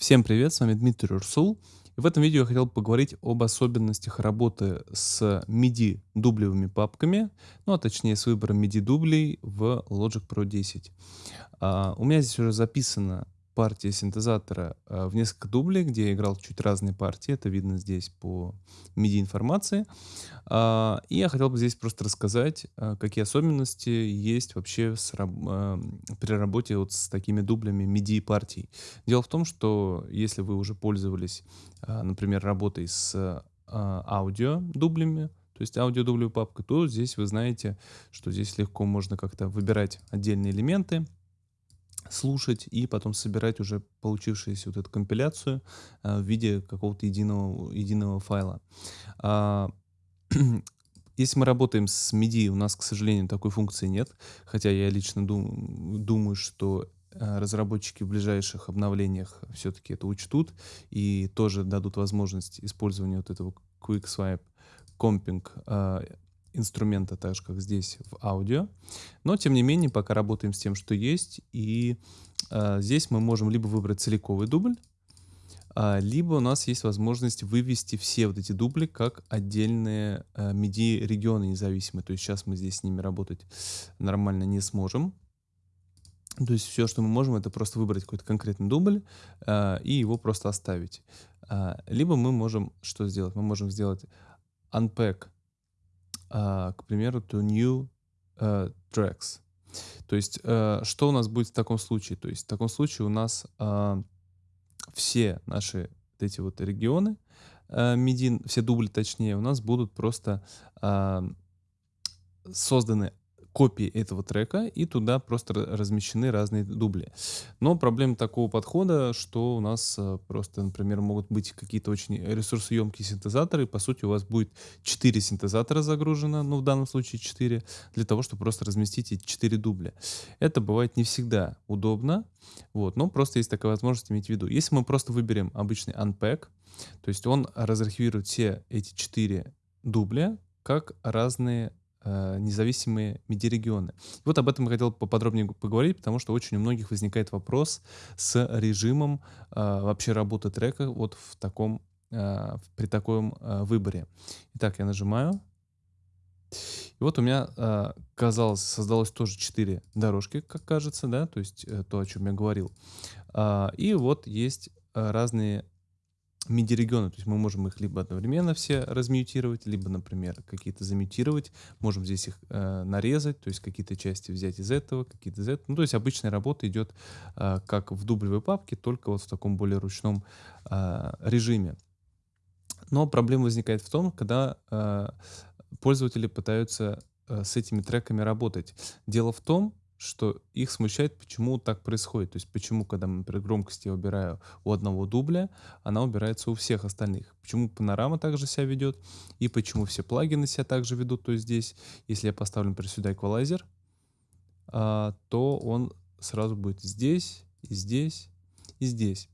Всем привет, с вами Дмитрий Урсул. В этом видео я хотел поговорить об особенностях работы с MIDI дублевыми папками, ну а точнее с выбором MIDI дублей в Logic Pro 10. А, у меня здесь уже записано партии синтезатора э, в несколько дублей, где я играл чуть разные партии. Это видно здесь по MIDI информации. А, и я хотел бы здесь просто рассказать, э, какие особенности есть вообще с, при работе вот с такими дублями MIDI партий. Дело в том, что если вы уже пользовались, например, работой с аудио дублями, то есть аудиодублевой папкой, то здесь вы знаете, что здесь легко можно как-то выбирать отдельные элементы, слушать и потом собирать уже получившуюся вот эту компиляцию э, в виде какого-то единого, единого файла. А, если мы работаем с MIDI, у нас, к сожалению, такой функции нет, хотя я лично дум, думаю, что э, разработчики в ближайших обновлениях все-таки это учтут и тоже дадут возможность использования вот этого Quick Swipe Comping э, инструмента, так же как здесь в аудио. Но тем не менее, пока работаем с тем, что есть. И э, здесь мы можем либо выбрать целиковый дубль, э, либо у нас есть возможность вывести все вот эти дубли как отдельные э, MIDI-регионы независимые. То есть сейчас мы здесь с ними работать нормально не сможем. То есть все, что мы можем, это просто выбрать какой-то конкретный дубль э, и его просто оставить. Э, либо мы можем что сделать? Мы можем сделать unpack а, к примеру, to new uh, tracks. То есть, uh, что у нас будет в таком случае? То есть, в таком случае у нас все наши вот эти вот регионы, MIDI, все дубли точнее, у нас будут просто созданы копии этого трека, и туда просто размещены разные дубли. Но проблема такого подхода, что у нас э, просто, например, могут быть какие-то очень ресурсоемкие синтезаторы. По сути, у вас будет 4 синтезатора загружено, ну в данном случае 4, для того, чтобы просто разместить эти 4 дубля. Это бывает не всегда удобно, вот, но просто есть такая возможность иметь в виду. Если мы просто выберем обычный unpack, то есть он разархивирует все эти 4 дубля как разные независимые MIDI-регионы. Вот об этом я хотел поподробнее поговорить, потому что очень у многих возникает вопрос с режимом э, вообще работы трека вот в таком, э, при таком э, выборе. Итак, я нажимаю. И вот у меня, э, казалось, создалось тоже 4 дорожки, как кажется, да, то есть э, то, о чем я говорил. Э, и вот есть э, разные MIDI-регионы, то есть мы можем их либо одновременно все размьютировать, либо, например, какие-то замьютировать, можем здесь их э, нарезать, то есть какие-то части взять из этого, какие-то из этого. Ну, то есть обычная работа идет э, как в дублевой папке, только вот в таком более ручном э, режиме. Но проблема возникает в том, когда э, пользователи пытаются э, с этими треками работать. Дело в том, что их смущает, почему так происходит. То есть почему, когда, например, громкость я убираю у одного дубля, она убирается у всех остальных. Почему панорама также себя ведет, и почему все плагины себя также ведут. То есть здесь, если я поставлю, например, сюда эквалайзер, а, то он сразу будет здесь, и здесь, здесь.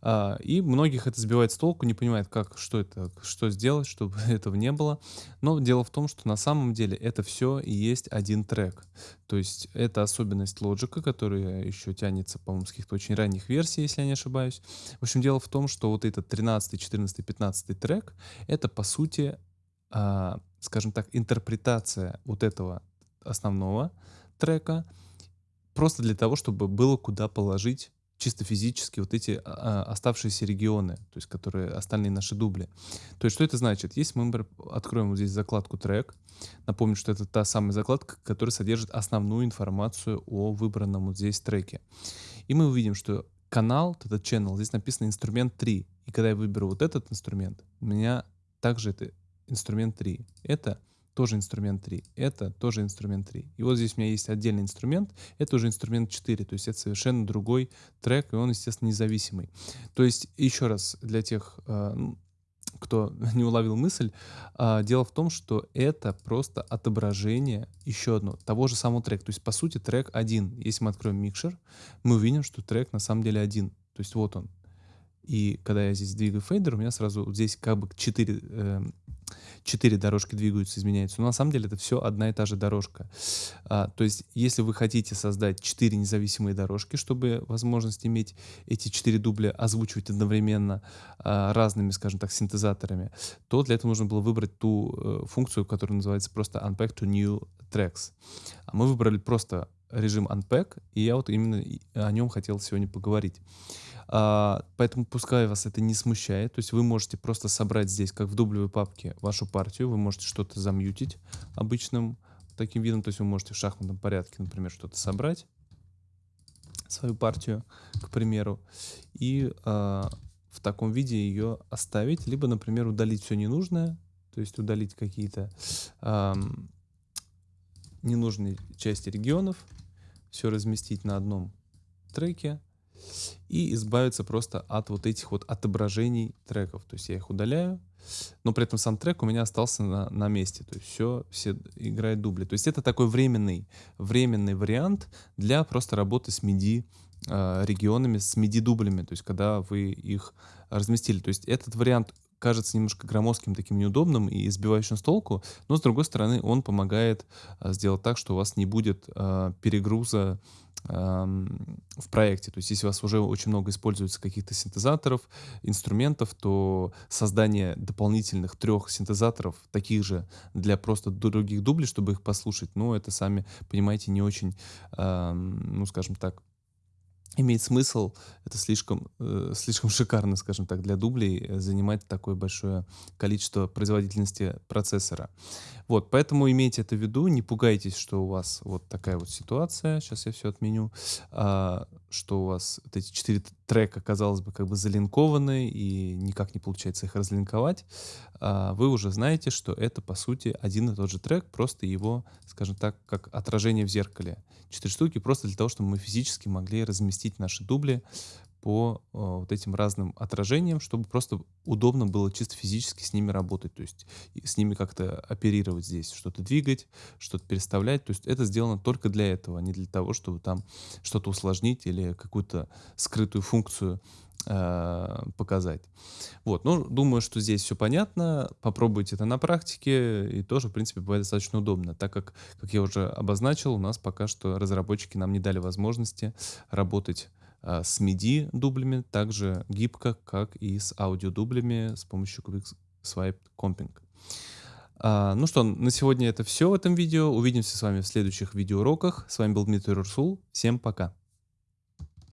А, и многих это сбивает с толку, не понимает, как, что это, что сделать, чтобы этого не было. Но дело в том, что на самом деле это все и есть один трек. То есть это особенность лоджика, которая еще тянется, по-моему, с каких-то очень ранних версий, если я не ошибаюсь. В общем, дело в том, что вот этот 13, 14, 15 трек, это по сути, а, скажем так, интерпретация вот этого основного трека, просто для того, чтобы было куда положить чисто физически вот эти а, а, оставшиеся регионы, то есть которые остальные наши дубли. То есть что это значит? Если мы откроем вот здесь закладку трек, напомню, что это та самая закладка, которая содержит основную информацию о выбранном вот здесь треке. И мы увидим, что канал, вот этот channel, здесь написано инструмент 3. И когда я выберу вот этот инструмент, у меня также это инструмент 3. Это тоже инструмент 3. Это тоже инструмент 3. И вот здесь у меня есть отдельный инструмент, это уже инструмент 4, то есть это совершенно другой трек, и он, естественно, независимый. То есть, еще раз, для тех, э, кто не уловил мысль, э, дело в том, что это просто отображение, еще одно, того же самого трека. То есть, по сути, трек один. Если мы откроем микшер, мы увидим, что трек на самом деле один. То есть, вот он. И когда я здесь двигаю фейдер, у меня сразу вот здесь как бы 4 четыре дорожки двигаются, изменяются. Но на самом деле это все одна и та же дорожка. А, то есть, если вы хотите создать четыре независимые дорожки, чтобы возможность иметь эти четыре дубля озвучивать одновременно а, разными, скажем так, синтезаторами, то для этого нужно было выбрать ту э, функцию, которая называется просто Unpack to New Tracks. А мы выбрали просто режим Unpack, и я вот именно о нем хотел сегодня поговорить. А, поэтому пускай вас это не смущает, то есть вы можете просто собрать здесь, как в дублевой папке, вашу партию, вы можете что-то замьютить обычным таким видом, то есть вы можете в шахматном порядке, например, что-то собрать, свою партию, к примеру, и а, в таком виде ее оставить, либо, например, удалить все ненужное, то есть удалить какие-то а, ненужные части регионов, все разместить на одном треке, и избавиться просто от вот этих вот отображений треков. То есть я их удаляю, но при этом сам трек у меня остался на, на месте. То есть все, все играет дубли. То есть это такой временный, временный вариант для просто работы с MIDI э, регионами, с MIDI дублями. То есть когда вы их разместили. То есть этот вариант кажется немножко громоздким, таким неудобным и избивающим с толку, но с другой стороны он помогает э, сделать так, что у вас не будет э, перегруза в проекте. То есть если у вас уже очень много используется каких-то синтезаторов, инструментов, то создание дополнительных трех синтезаторов, таких же для просто других дублей, чтобы их послушать, ну, это сами, понимаете, не очень, ну, скажем так, имеет смысл, это слишком, э, слишком шикарно, скажем так, для дублей э, занимать такое большое количество производительности процессора. Вот, поэтому имейте это в виду, не пугайтесь, что у вас вот такая вот ситуация, сейчас я все отменю, а, что у вас вот эти четыре трека, казалось бы, как бы залинкованы и никак не получается их разлинковать. А, вы уже знаете, что это, по сути, один и тот же трек, просто его, скажем так, как отражение в зеркале. Четыре штуки просто для того, чтобы мы физически могли разместить наши дубли по э, вот этим разным отражениям, чтобы просто удобно было чисто физически с ними работать, то есть с ними как-то оперировать здесь, что-то двигать, что-то переставлять. То есть это сделано только для этого, а не для того, чтобы там что-то усложнить или какую-то скрытую функцию э, показать. Вот, ну, думаю, что здесь все понятно. Попробуйте это на практике, и тоже, в принципе, бывает достаточно удобно, так как, как я уже обозначил, у нас пока что разработчики нам не дали возможности работать с MIDI дублями, также гибко, как и с аудиодублями с помощью Quick Swipe Comping. А, ну что, на сегодня это все в этом видео. Увидимся с вами в следующих видеоуроках. С вами был Дмитрий Рурсул. Всем пока.